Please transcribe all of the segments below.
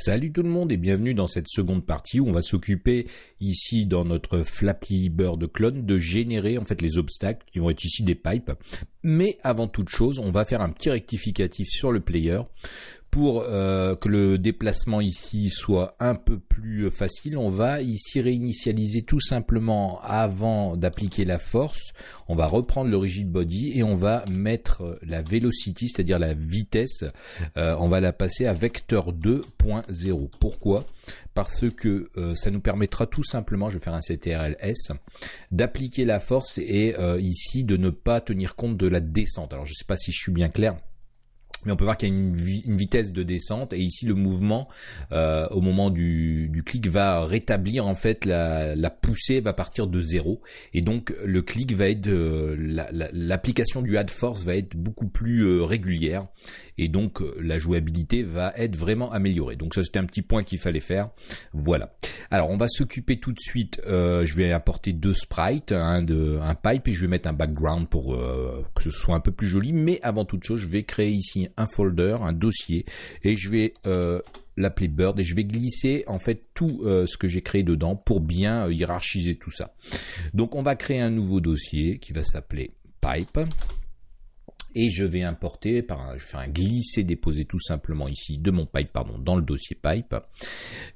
Salut tout le monde et bienvenue dans cette seconde partie où on va s'occuper ici dans notre Flappy Bird clone de générer en fait les obstacles qui vont être ici des pipes. Mais avant toute chose, on va faire un petit rectificatif sur le player pour euh, que le déplacement ici soit un peu plus facile, on va ici réinitialiser tout simplement avant d'appliquer la force. On va reprendre le rigid body et on va mettre la velocity, c'est-à-dire la vitesse, euh, on va la passer à vecteur 2.0. Pourquoi? Parce que euh, ça nous permettra tout simplement, je vais faire un CTRL-S, d'appliquer la force et ici de ne pas tenir compte de la descente. Alors je ne sais pas si je suis bien clair mais on peut voir qu'il y a une, vitesse de descente. Et ici le mouvement euh, au moment du, clic va rétablir en fait la, poussée va partir de zéro. Et donc le clic va être euh, l'application du add force va être beaucoup plus euh, régulière. Et donc la jouabilité va être vraiment améliorée. Donc ça c'était un petit point qu'il fallait faire. Voilà. Alors on va s'occuper tout de suite je vais apporter deux sprites un de un pipe et je vais mettre un background pour que ce soit un peu plus joli. Mais avant toute chose je vais créer ici un folder, un dossier, et je vais euh, l'appeler Bird et je vais glisser en fait tout euh, ce que j'ai créé dedans pour bien euh, hiérarchiser tout ça. Donc on va créer un nouveau dossier qui va s'appeler Pipe et je vais importer, par je vais faire un glisser déposer tout simplement ici de mon pipe pardon dans le dossier pipe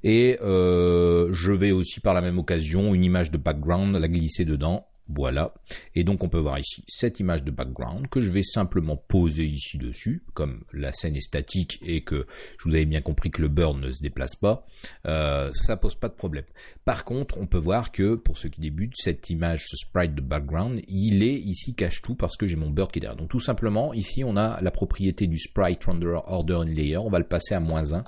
et je vais aussi par la même occasion une image de background la glisser dedans voilà. Et donc on peut voir ici cette image de background que je vais simplement poser ici dessus, comme la scène est statique et que je vous avais bien compris que le bird ne se déplace pas, euh, ça pose pas de problème. Par contre, on peut voir que pour ceux qui débutent, cette image, ce sprite de background, il est ici cache tout parce que j'ai mon bird qui est derrière. Donc tout simplement, ici on a la propriété du sprite render order in layer, on va le passer à moins 1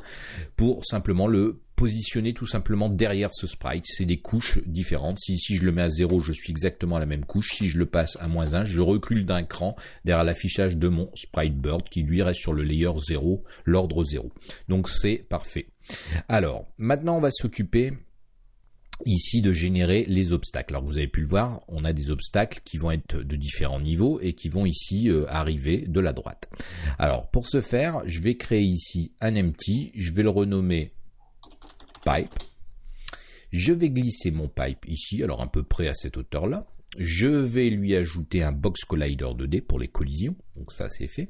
pour simplement le positionner tout simplement derrière ce sprite. C'est des couches différentes. Si ici je le mets à 0, je suis exactement à la même couche. Si je le passe à moins 1, je recule d'un cran derrière l'affichage de mon sprite bird qui lui reste sur le layer 0, l'ordre 0. Donc c'est parfait. Alors, maintenant on va s'occuper ici de générer les obstacles. Alors vous avez pu le voir, on a des obstacles qui vont être de différents niveaux et qui vont ici euh, arriver de la droite. Alors pour ce faire, je vais créer ici un empty, je vais le renommer Je vais glisser mon pipe ici, alors à peu près à cette hauteur-là. Je vais lui ajouter un box collider 2D pour les collisions, donc ça c'est fait.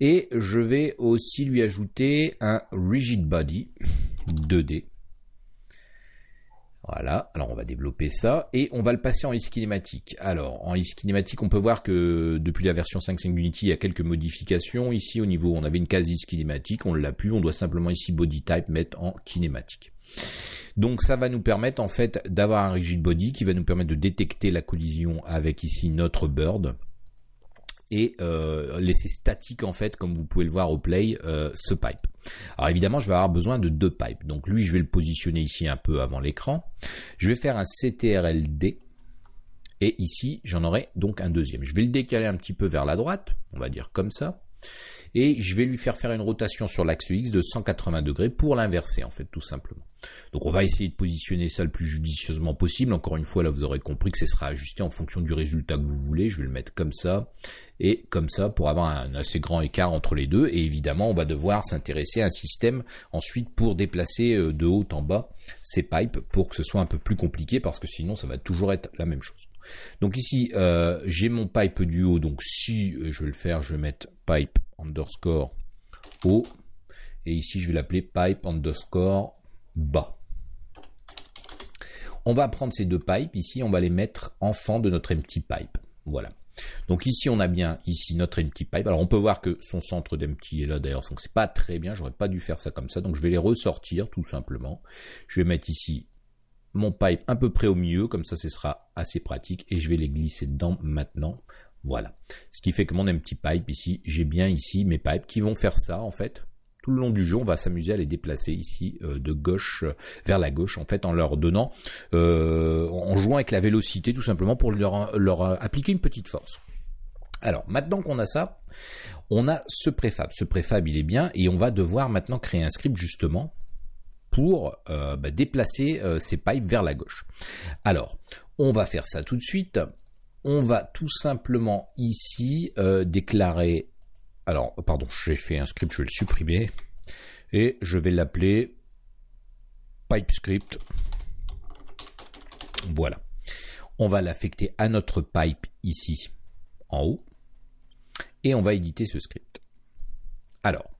Et je vais aussi lui ajouter un rigid body 2D. Voilà, alors on va développer ça et on va le passer en e-kinématique. Alors en e-kinématique, on peut voir que depuis la version 5.5 Unity, il y a quelques modifications. Ici au niveau, on avait une case e-kinématique, on l'a plus, on doit simplement ici body type mettre en kinématique. Donc ça va nous permettre en fait d'avoir un rigid body qui va nous permettre de détecter la collision avec ici notre bird et euh, laisser statique en fait comme vous pouvez le voir au play euh, ce pipe. Alors évidemment je vais avoir besoin de deux pipes donc lui je vais le positionner ici un peu avant l'écran. Je vais faire un CTRLD et ici j'en aurai donc un deuxième. Je vais le décaler un petit peu vers la droite, on va dire comme ça et je vais lui faire faire une rotation sur l'axe X de 180 degrés pour l'inverser en fait tout simplement. Donc on va essayer de positionner ça le plus judicieusement possible. Encore une fois là vous aurez compris que ce sera ajusté en fonction du résultat que vous voulez. Je vais le mettre comme ça et comme ça pour avoir un assez grand écart entre les deux. Et évidemment on va devoir s'intéresser à un système ensuite pour déplacer euh, de haut en bas ces pipes pour que ce soit un peu plus compliqué parce que sinon ça va toujours être la même chose. Donc ici euh, j'ai mon pipe du haut donc si euh, je vais le faire je vais mettre pipe underscore haut. Et ici, je vais l'appeler pipe underscore bas. On va prendre ces deux pipes, ici, on va les mettre en fond de notre empty pipe. Voilà. Donc ici, on a bien ici notre empty pipe. Alors on peut voir que son centre d'empty est là d'ailleurs, donc c'est pas très bien. J'aurais pas dû faire ça comme ça. Donc je vais les ressortir tout simplement. Je vais mettre ici mon pipe un peu près au milieu, comme ça ce sera assez pratique. Et je vais les glisser dedans maintenant voilà. Ce qui fait que mon petit pipe ici, j'ai bien ici mes pipes qui vont faire ça en fait. Tout le long du jeu, on va s'amuser à les déplacer ici euh, de gauche euh, vers la gauche en fait en leur donnant, euh, en jouant avec la vélocité tout simplement pour leur, leur appliquer une petite force. Alors maintenant qu'on a ça, on a ce préfab. Ce préfab il est bien et on va devoir maintenant créer un script justement pour bah, déplacer ces pipes vers la gauche. Alors, on va faire ça tout de suite on va tout simplement ici euh, déclarer, alors pardon, j'ai fait un script, je vais le supprimer, et je vais l'appeler PipeScript. Voilà. On va l'affecter à notre pipe ici en haut et on va éditer ce script. Alors,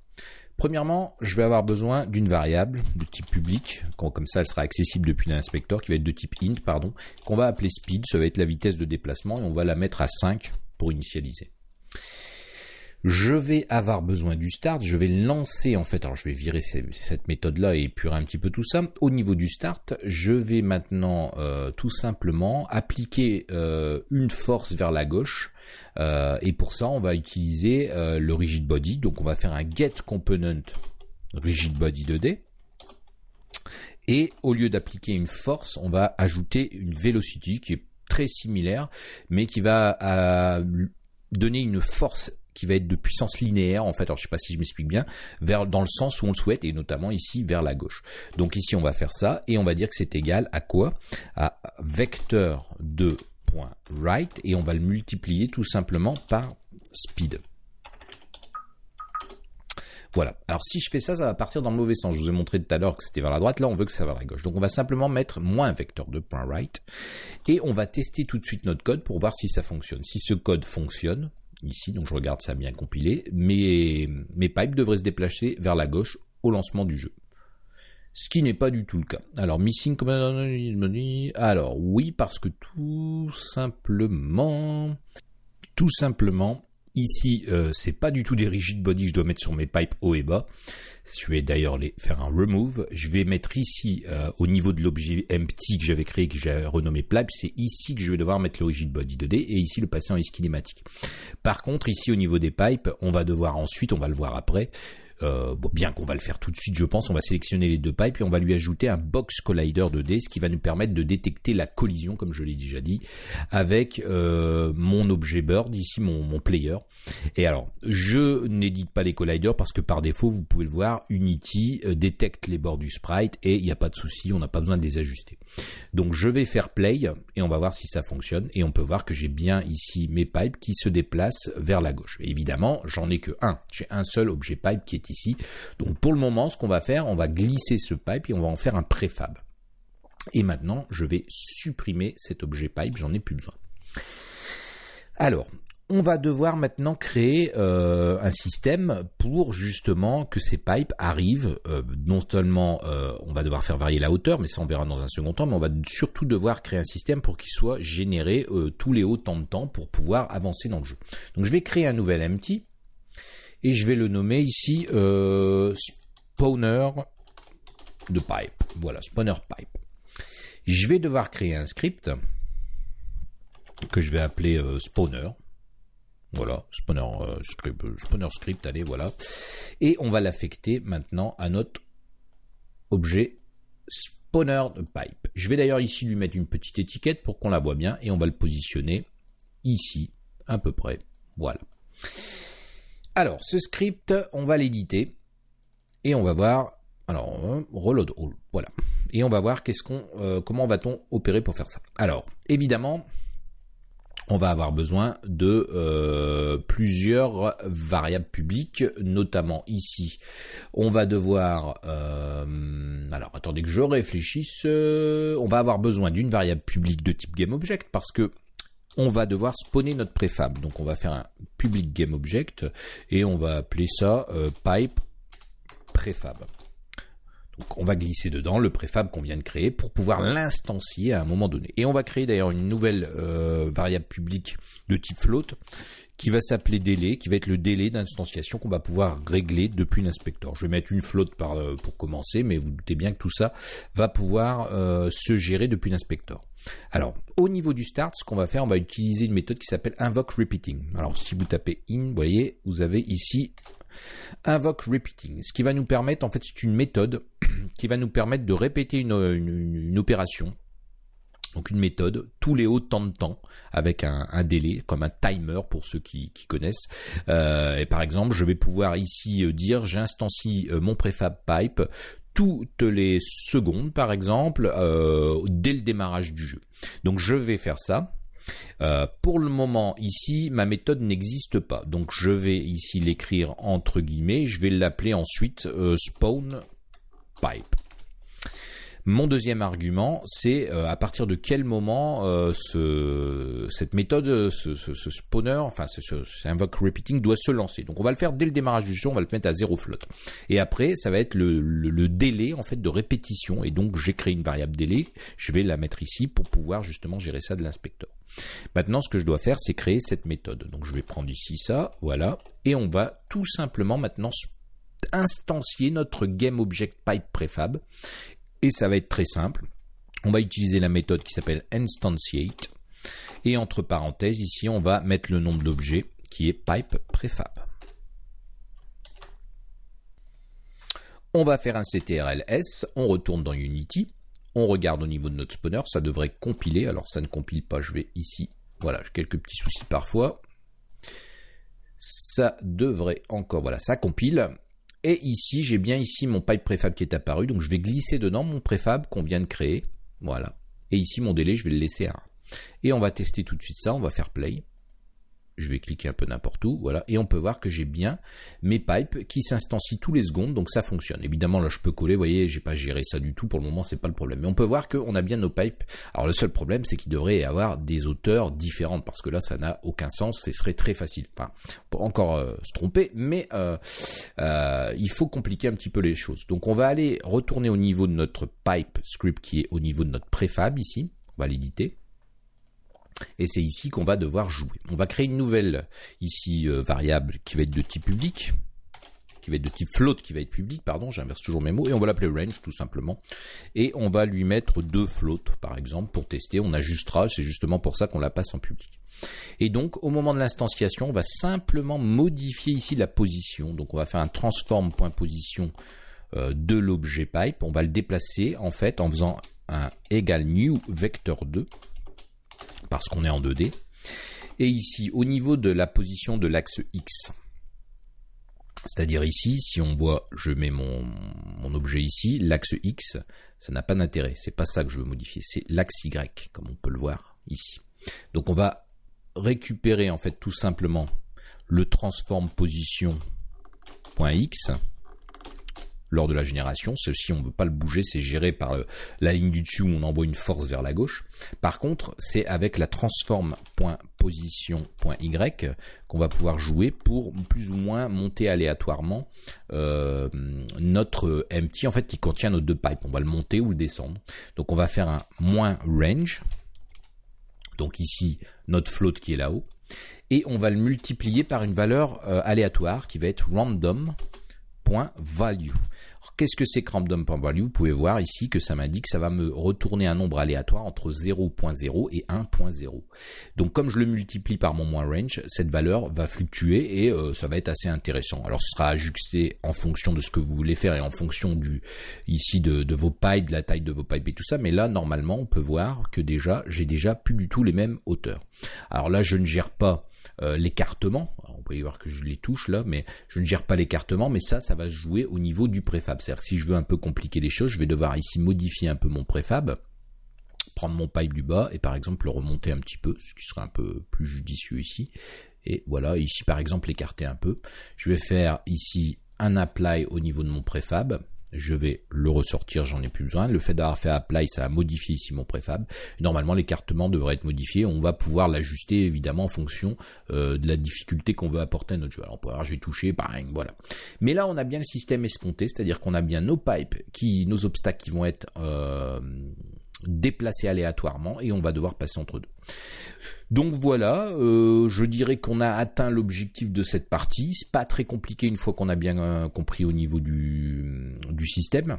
Premièrement, je vais avoir besoin d'une variable de type public, comme ça elle sera accessible depuis l'inspecteur, qui va être de type int, pardon, qu'on va appeler speed, ça va être la vitesse de déplacement, et on va la mettre à 5 pour initialiser je vais avoir besoin du start, je vais lancer en fait, alors je vais virer cette méthode-là et épurer un petit peu tout ça. Au niveau du start, je vais maintenant euh, tout simplement appliquer euh, une force vers la gauche et pour ça on va utiliser le rigid body, donc on va faire un get component rigid body 2D. Et au lieu d'appliquer une force, on va ajouter une velocity qui est très similaire, mais qui va donner une force qui va être de puissance linéaire en fait, alors je sais pas si je m'explique bien, vers dans le sens où on le souhaite et notamment ici vers la gauche. Donc ici on va faire ça et on va dire que c'est égal à quoi? À vecteur de right et on va le multiplier tout simplement par speed. Voilà. Alors si je fais ça, ça va partir dans le mauvais sens. Je vous ai montré tout à l'heure que c'était vers la droite. Là, on veut que ça va vers la gauche. Donc on va simplement mettre moins vecteur de point right. Et on va tester tout de suite notre code pour voir si ça fonctionne. Si ce code fonctionne, ici, donc je regarde ça bien compilé, mes pipes devraient se déplacer vers la gauche au lancement du jeu. Ce qui n'est pas du tout le cas. Alors, missing alors oui, parce que tout simplement, tout simplement, Ici, euh, c'est pas du tout des rigid body que je dois mettre sur mes pipes haut et bas. Je vais d'ailleurs les faire un remove. Je vais mettre ici, euh, au niveau de l'objet empty que j'avais créé, que j'ai renommé pipe, c'est ici que je vais devoir mettre le rigid body 2D et ici le passer en kinématique. Par contre, ici au niveau des pipes, on va devoir ensuite, on va le voir après, euh, bien qu'on va le faire tout de suite, je pense, on va sélectionner les deux pipes et on va lui ajouter un box collider 2D, ce qui va nous permettre de détecter la collision, comme je l'ai déjà dit, avec euh, mon objet bird, ici mon, player. Et alors, je n'édite pas les colliders parce que par défaut, vous pouvez le voir, Unity euh, détecte les bords du sprite et il n'y a pas de souci, on n'a pas besoin de les ajuster. Donc je vais faire play et on va voir si ça fonctionne et on peut voir que j'ai bien ici mes pipes qui se déplacent vers la gauche. évidemment, j'en ai que un. J'ai un seul objet pipe qui est ici. Donc pour le moment, ce qu'on va faire, on va glisser ce pipe et on va en faire un préfab. Et maintenant, je vais supprimer cet objet pipe, j'en ai plus besoin. Alors, on va devoir maintenant créer euh, un système pour justement que ces pipes arrivent. Euh, non seulement euh, on va devoir faire varier la hauteur, mais ça on verra dans un second temps, mais on va surtout devoir créer un système pour qu'il soit généré tous les hauts temps de temps pour pouvoir avancer dans le jeu. Donc je vais créer un nouvel empty et je vais le nommer ici euh, spawner de pipe. Voilà, spawner pipe. Je vais devoir créer un script que je vais appeler euh, spawner. Voilà, spawner, euh, script, spawner script, allez, voilà. Et on va l'affecter maintenant à notre objet spawner de pipe. Je vais d'ailleurs ici lui mettre une petite étiquette pour qu'on la voit bien et on va le positionner ici, à peu près. Voilà. Alors, ce script, on va l'éditer et on va voir. Alors, reload all, voilà. Et on va voir qu'est-ce qu'on, euh, comment va-t-on opérer pour faire ça. Alors, évidemment, on va avoir besoin de euh, plusieurs variables publiques, notamment ici. On va devoir, euh, alors attendez que je réfléchisse, on va avoir besoin d'une variable publique de type GameObject parce que on va devoir spawner notre préfab. Donc on va faire un public game object et on va appeler ça euh, pipe préfab. Donc on va glisser dedans le préfab qu'on vient de créer pour pouvoir l'instancier à un moment donné. Et on va créer d'ailleurs une nouvelle euh, variable publique de type float qui va s'appeler délai, qui va être le délai d'instanciation qu'on va pouvoir régler depuis l'inspecteur. Je vais mettre une float par, euh, pour commencer, mais vous doutez bien que tout ça va pouvoir se gérer depuis l'inspecteur. Alors, au niveau du start, ce qu'on va faire, on va utiliser une méthode qui s'appelle invoke repeating. Alors, si vous tapez in, vous voyez, vous avez ici invoke repeating. Ce qui va nous permettre, en fait, c'est une méthode qui va nous permettre de répéter une, opération donc une méthode, tous les hauts temps de temps, avec un, délai, comme un timer pour ceux qui, connaissent. Euh, et par exemple, je vais pouvoir ici euh, dire j'instancie euh, mon prefab pipe toutes les secondes, par exemple, dès le démarrage du jeu. Donc je vais faire ça. Pour le moment, ici, ma méthode n'existe pas. Donc, je vais ici l'écrire entre guillemets. Je vais l'appeler ensuite spawn pipe. Mon deuxième argument, c'est euh, à partir de quel moment euh, ce, cette méthode, ce, ce, spawner, enfin ce, invoke repeating doit se lancer. Donc on va le faire dès le démarrage du jeu, on va le mettre à zéro float. Et après, ça va être le, délai en fait de répétition. Et donc j'ai créé une variable délai, je vais la mettre ici pour pouvoir justement gérer ça de l'inspecteur. Maintenant, ce que je dois faire, c'est créer cette méthode. Donc je vais prendre ici ça, voilà, et on va tout simplement maintenant instancier notre GameObjectPipe préfab et ça va être très simple. On va utiliser la méthode qui s'appelle instantiate. Et entre parenthèses, ici, on va mettre le nombre d'objets qui est pipe prefab. On va faire un CTRL-S, on retourne dans Unity, on regarde au niveau de notre spawner, ça devrait compiler, alors ça ne compile pas, je vais ici, voilà, j'ai quelques petits soucis parfois. Ça devrait encore, voilà, ça compile, et ici, j'ai bien ici mon pipe préfab qui est apparu. Donc je vais glisser dedans mon préfab qu'on vient de créer. Voilà. Et ici, mon délai, je vais le laisser à 1. Et on va tester tout de suite ça. On va faire play je vais cliquer un peu n'importe où, voilà, et on peut voir que j'ai bien mes pipes qui s'instancient tous les secondes, donc ça fonctionne. Évidemment, là, je peux coller, vous voyez, j'ai pas géré ça du tout, pour le moment, c'est pas le problème. Mais on peut voir qu'on a bien nos pipes. Alors, le seul problème, c'est qu'il devrait y avoir des hauteurs différentes, parce que là, ça n'a aucun sens, ce serait très facile. Enfin, pour encore euh, se tromper, mais euh, euh, il faut compliquer un petit peu les choses. Donc, on va aller retourner au niveau de notre pipe script qui est au niveau de notre préfab ici. On va l'éditer. Et c'est ici qu'on va devoir jouer. On va créer une nouvelle ici euh, variable qui va être de type public, qui va être de type float, qui va être public, pardon, j'inverse toujours mes mots, et on va l'appeler range tout simplement. Et on va lui mettre deux floats par exemple pour tester. On ajustera, c'est justement pour ça qu'on la passe en public. Et donc, au moment de l'instanciation, on va simplement modifier ici la position. Donc, on va faire un transform.position euh, de l'objet pipe. On va le déplacer en fait en faisant un égal new vector 2 parce qu'on est en 2D. Et ici, au niveau de la position de l'axe X, c'est-à-dire ici, si on voit, je mets mon, objet ici, l'axe X, ça n'a pas d'intérêt. C'est pas ça que je veux modifier, c'est l'axe Y, comme on peut le voir ici. Donc on va récupérer en fait tout simplement le transform position.x lors de la génération. Ceci, on ne peut pas le bouger, c'est géré par la ligne du dessus où on envoie une force vers la gauche. Par contre, c'est avec la transform.position.y qu'on va pouvoir jouer pour plus ou moins monter aléatoirement euh, notre empty en fait qui contient nos deux pipes. On va le monter ou le descendre. Donc on va faire un moins range. Donc ici, notre float qui est là-haut. Et on va le multiplier par une valeur euh, aléatoire qui va être random value. Qu'est-ce que c'est random.value Vous pouvez voir ici que ça m'indique que ça va me retourner un nombre aléatoire entre 0.0 et 1.0. Donc comme je le multiplie par mon moins range, cette valeur va fluctuer et euh, ça va être assez intéressant. Alors ce sera ajusté en fonction de ce que vous voulez faire et en fonction du ici de, de vos pipes, de la taille de vos pipes et tout ça. Mais là normalement on peut voir que déjà j'ai déjà plus du tout les mêmes hauteurs. Alors là je ne gère pas euh, l'écartement. On peut y voir que je les touche là, mais je ne gère pas l'écartement, mais ça, ça va se jouer au niveau du préfab. C'est-à-dire que si je veux un peu compliquer les choses, je vais devoir ici modifier un peu mon préfab, prendre mon pipe du bas et par exemple le remonter un petit peu, ce qui serait un peu plus judicieux ici. Et voilà, ici par exemple l'écarter un peu. Je vais faire ici un apply au niveau de mon préfab je vais le ressortir, j'en ai plus besoin. Le fait d'avoir fait apply, ça a modifié ici mon préfab. Normalement, l'écartement devrait être modifié. On va pouvoir l'ajuster évidemment en fonction euh, de la difficulté qu'on veut apporter à notre jeu. Alors, pour avoir, j'ai touché, pareil, voilà. Mais là, on a bien le système escompté, c'est-à-dire qu'on a bien nos pipes, qui, nos obstacles qui vont être euh, déplacés aléatoirement et on va devoir passer entre deux. Donc voilà, euh, je dirais qu'on a atteint l'objectif de cette partie. C'est pas très compliqué une fois qu'on a bien euh, compris au niveau du système.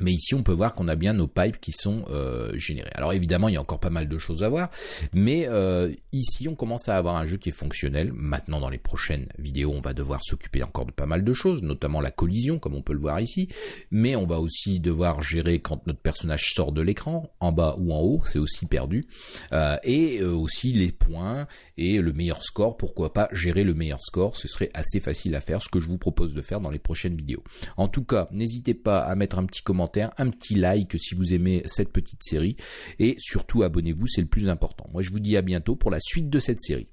Mais ici, on peut voir qu'on a bien nos pipes qui sont euh, générés. Alors évidemment, il y a encore pas mal de choses à voir, mais euh, ici, on commence à avoir un jeu qui est fonctionnel. Maintenant, dans les prochaines vidéos, on va devoir s'occuper encore de pas mal de choses, notamment la collision, comme on peut le voir ici. Mais on va aussi devoir gérer quand notre personnage sort de l'écran, en bas ou en haut, c'est aussi perdu. Euh, et aussi les points et le meilleur score. Pourquoi pas gérer le meilleur score? Ce serait assez facile à faire, ce que je vous propose de faire dans les prochaines vidéos. En tout cas, n'hésitez pas à mettre un petit commentaire un petit like si vous aimez cette petite série et surtout abonnez-vous, c'est le plus important. Moi je vous dis à bientôt pour la suite de cette série.